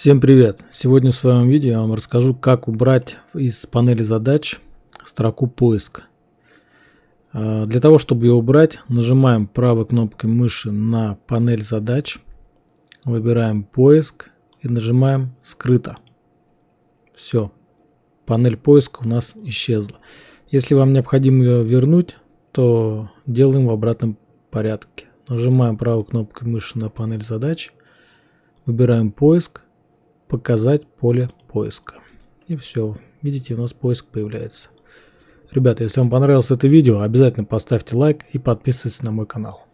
Всем привет! Сегодня в своем видео я вам расскажу, как убрать из панели задач строку поиск. А, для того, чтобы ее убрать, нажимаем правой кнопкой мыши на панель задач, выбираем поиск и нажимаем скрыто. Все, панель поиска у нас исчезла. Если вам необходимо ее вернуть, то делаем в обратном порядке. Нажимаем правой кнопкой мыши на панель задач, выбираем поиск, показать поле поиска. И все, видите, у нас поиск появляется. Ребята, если вам понравилось это видео, обязательно поставьте лайк и подписывайтесь на мой канал.